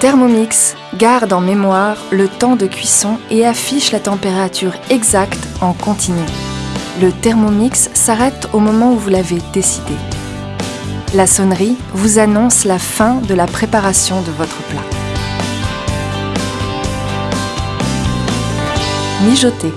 Thermomix garde en mémoire le temps de cuisson et affiche la température exacte en continu. Le Thermomix s'arrête au moment où vous l'avez décidé. La sonnerie vous annonce la fin de la préparation de votre plat. Mijoter.